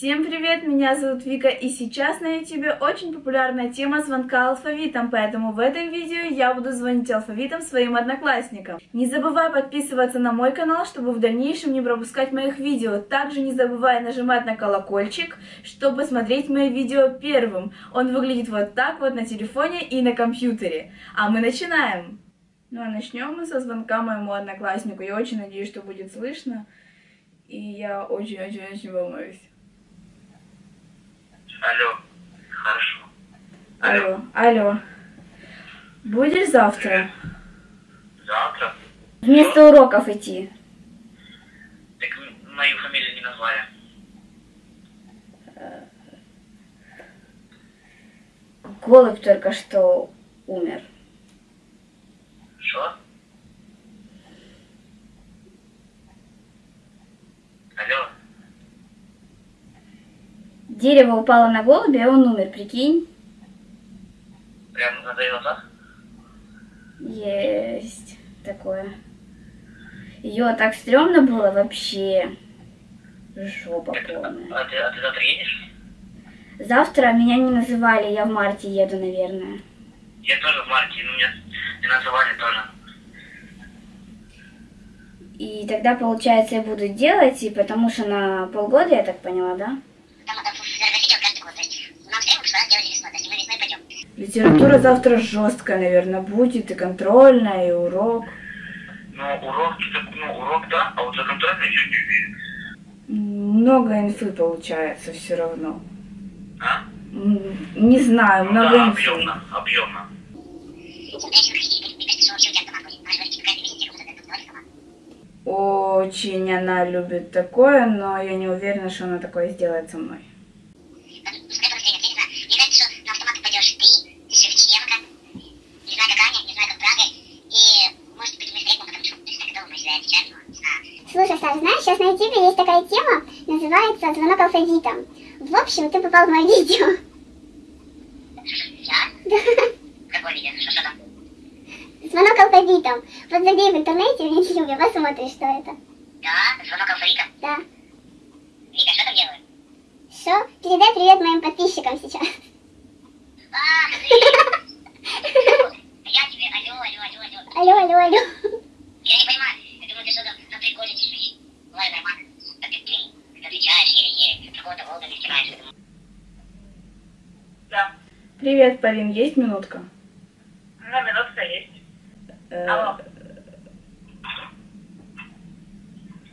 Всем привет, меня зовут Вика, и сейчас на ютубе очень популярная тема звонка алфавитом, поэтому в этом видео я буду звонить алфавитом своим одноклассникам. Не забывай подписываться на мой канал, чтобы в дальнейшем не пропускать моих видео. Также не забывай нажимать на колокольчик, чтобы смотреть мои видео первым. Он выглядит вот так вот на телефоне и на компьютере. А мы начинаем! Ну а начнем мы со звонка моему однокласснику. Я очень надеюсь, что будет слышно. И я очень-очень-очень волнуюсь. Алло. Хорошо. Алло, алло. Будешь завтра? Завтра? Вместо уроков идти. Так мою фамилию не назвали. Голубь только что умер. Что? Алло. Дерево упало на голубя, и он умер, прикинь? Прямо на твоих глазах? Есть такое. Ее так стрёмно было вообще. Жопа полная. а, ты, а ты завтра едешь? Завтра меня не называли, я в марте еду, наверное. Я тоже в марте, но меня не называли тоже. И тогда, получается, я буду делать, и потому что на полгода, я так поняла, да? Делали весной. То есть мы весной пойдем. Литература завтра жесткая, наверное, будет, и контрольная, и урок. Ну, урок, ну, урок, да, а вот за контрольный еще не уверен. Много инфы получается все равно. А? Не знаю, Ну много да, инфы. объемно, объемно. Очень она любит такое, но я не уверена, что она такое сделает со мной. Слушай, Саш, знаешь, сейчас на ютубе есть такая тема, называется «Звонок алфавитом». В общем, ты попал в мое видео. Я? Какое видео? Что, что там? Звонок алфавитом. Вот забей в интернете в ютубе, посмотришь, что это. Да, звонок алфавита. Да. Вика, что там делаю? Что? Передай привет моим подписчикам сейчас. А, ты! Я тебе, алло, алло, алло, алло. Алло, алло, алло. Я не понимаю, я думаю, ты что-то на приколе чуть-чуть. Ладно, нормально. А ты, блин, ты отвечаешь еле-еле, какого-то волга не снимаешь. Да, Привет, Полин, есть минутка? ну, минутка есть. Э, Алло.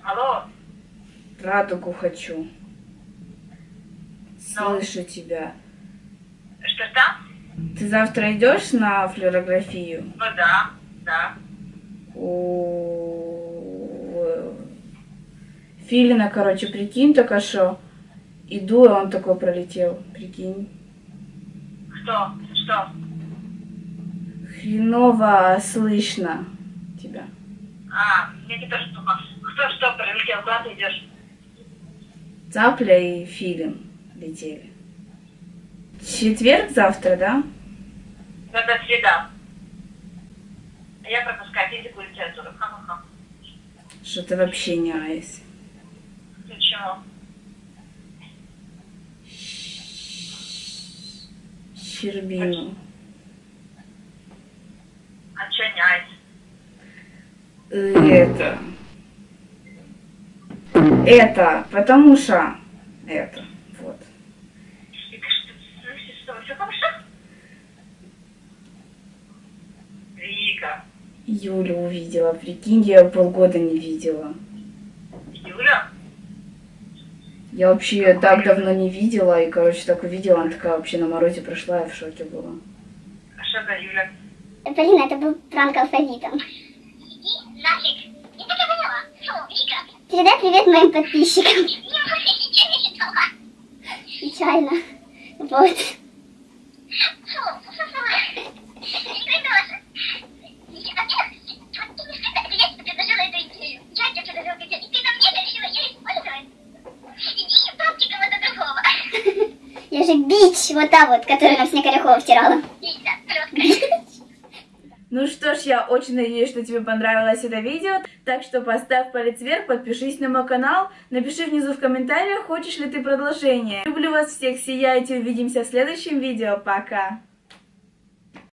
Алло. радугу хочу. Слышу тебя. Что-что? Ты завтра идешь на флюорографию? Ну да, да. У Филина, короче, прикинь только что. Иду, и он такой пролетел. Прикинь. Что? Что? Хреново слышно тебя. А, мне не то, что... Кто что прилетел? Куда ты идешь? Цапля и Филин летели. Четверг завтра, да? Это среда. Я пропускаю физику и литературу. Ха-ха-ха. Что-то вообще не айс. Почему? Щербину. А чё не айс? Это. Это, потому что... Это, вот. Вика, что ты слышишь? Что, все хорошо? Вика. Юлю увидела, прикинь, я полгода не видела. Юля? Я вообще ее так давно не видела, и, короче, так увидела, она такая вообще на морозе прошла, я в шоке была. А что за Юля? Полина, это был пранк алфавитом. Иди нафиг. Я так и поняла. Фу, Вика, Передай привет моим подписчикам. я вообще ничего не читала. Печально. Вот. Фу, фу, фу, фу. Игорь тоже. Я- а ты- вот ты не сказала, это я тебе предложила эту идею. Я тебе предложила эту идею, и ты на мне решила ее использовать. Иди пробки кого-то другого. Я же бич, вот та вот, которую нам Снег Орехова втирала. Ну что ж, я очень надеюсь, что тебе понравилось это видео, так что поставь палец вверх, подпишись на мой канал, напиши внизу в комментариях, хочешь ли ты продолжение. Люблю вас всех, сияйте, увидимся в следующем видео, пока!